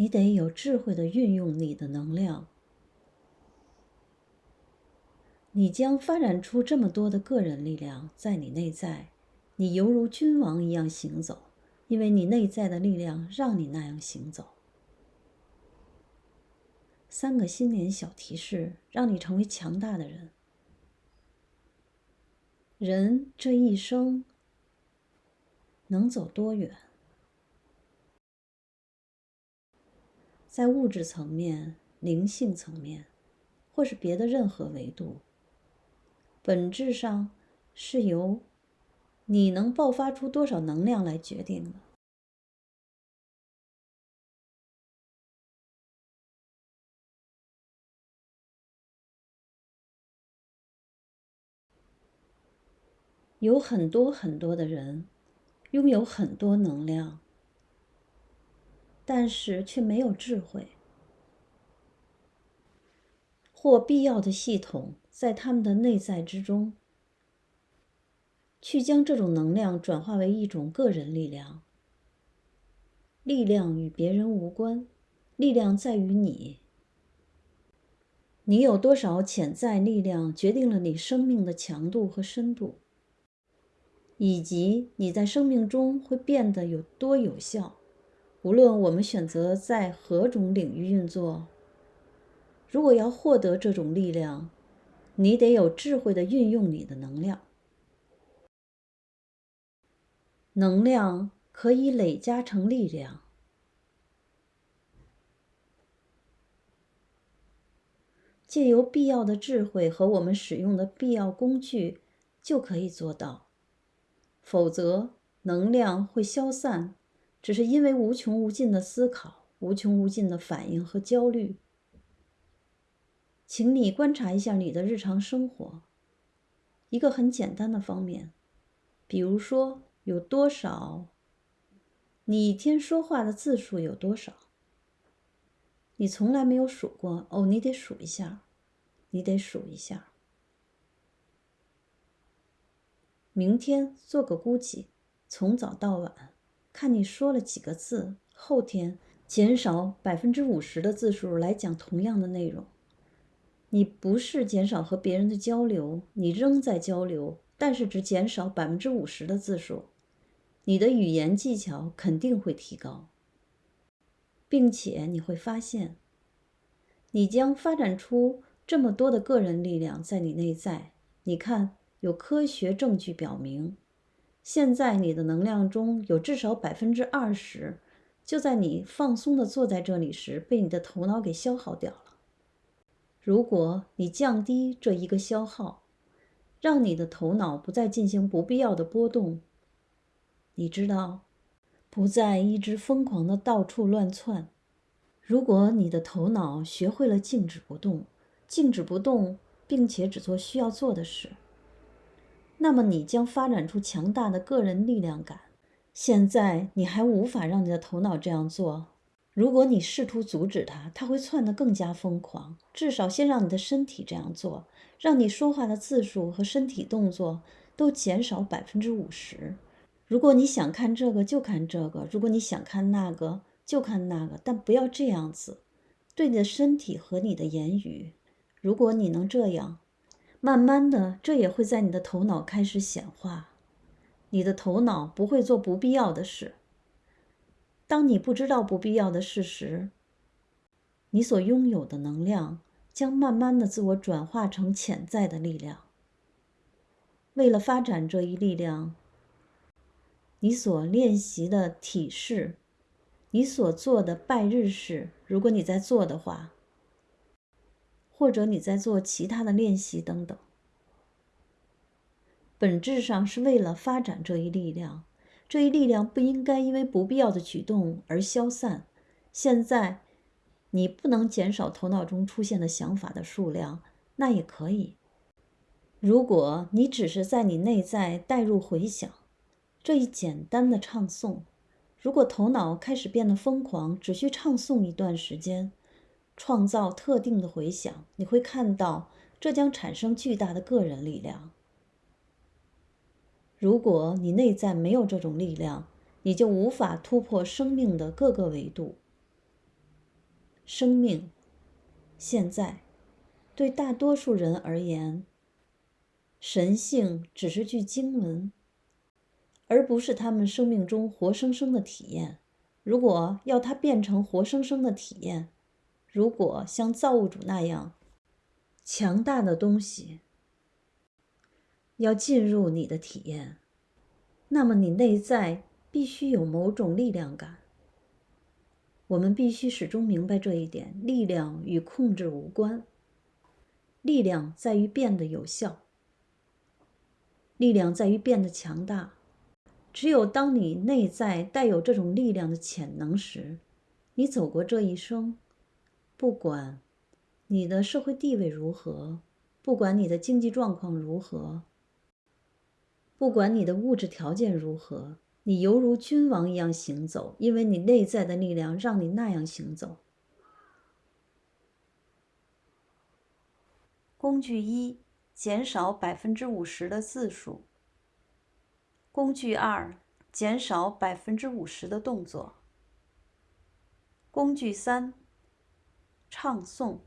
你得有智慧的运用你的能量。你将发展出这么多的个人力量在你内在，你犹如君王一样行走，因为你内在的力量让你那样行走。三个新年小提示，让你成为强大的人。人这一生能走多远？在物质层面、灵性层面，或是别的任何维度，本质上是由你能爆发出多少能量来决定的。有很多很多的人拥有很多能量，但是却没有智慧或必要的系统在他们的内在之中，去将这种能量转化为一种个人力量。力量与别人无关，力量在于你。你有多少潜在力量，决定了你生命的强度和深度。以及你在生命中会变得有多有效，无论我们选择在何种领域运作。如果要获得这种力量，你得有智慧的运用你的能量。能量可以累加成力量，借由必要的智慧和我们使用的必要工具，就可以做到。否则，能量会消散，只是因为无穷无尽的思考、无穷无尽的反应和焦虑。请你观察一下你的日常生活，一个很简单的方面，比如说有多少，你一天说话的字数有多少？你从来没有数过哦，你得数一下，你得数一下。明天做个估计，从早到晚，看你说了几个字。后天减少百分之五十的字数来讲同样的内容。你不是减少和别人的交流，你仍在交流，但是只减少百分之五十的字数。你的语言技巧肯定会提高，并且你会发现，你将发展出这么多的个人力量在你内在。你看。有科学证据表明，现在你的能量中有至少百分之二十，就在你放松的坐在这里时，被你的头脑给消耗掉了。如果你降低这一个消耗，让你的头脑不再进行不必要的波动，你知道，不再一直疯狂的到处乱窜。如果你的头脑学会了静止不动，静止不动，并且只做需要做的事。那么你将发展出强大的个人力量感。现在你还无法让你的头脑这样做。如果你试图阻止它，它会窜得更加疯狂。至少先让你的身体这样做，让你说话的字数和身体动作都减少百分之五十。如果你想看这个就看这个，如果你想看那个就看那个，但不要这样子，对你的身体和你的言语。如果你能这样。慢慢的，这也会在你的头脑开始显化。你的头脑不会做不必要的事。当你不知道不必要的事时，你所拥有的能量将慢慢的自我转化成潜在的力量。为了发展这一力量，你所练习的体式，你所做的拜日式，如果你在做的话。或者你在做其他的练习等等，本质上是为了发展这一力量。这一力量不应该因为不必要的举动而消散。现在，你不能减少头脑中出现的想法的数量，那也可以。如果你只是在你内在带入回想这一简单的唱诵，如果头脑开始变得疯狂，只需唱诵一段时间。创造特定的回响，你会看到这将产生巨大的个人力量。如果你内在没有这种力量，你就无法突破生命的各个维度。生命。现在，对大多数人而言，神性只是句经文，而不是他们生命中活生生的体验。如果要它变成活生生的体验，如果像造物主那样强大的东西要进入你的体验，那么你内在必须有某种力量感。我们必须始终明白这一点：力量与控制无关，力量在于变得有效。力量在于变得强大。只有当你内在带有这种力量的潜能时，你走过这一生，不管你的社会地位如何，不管你的经济状况如何，不管你的物质条件如何，你犹如君王一样行走，因为你内在的力量让你那样行走。工具一：减少百分之五十的字数。工具二：减少百分之五十的动作。工具三：唱诵。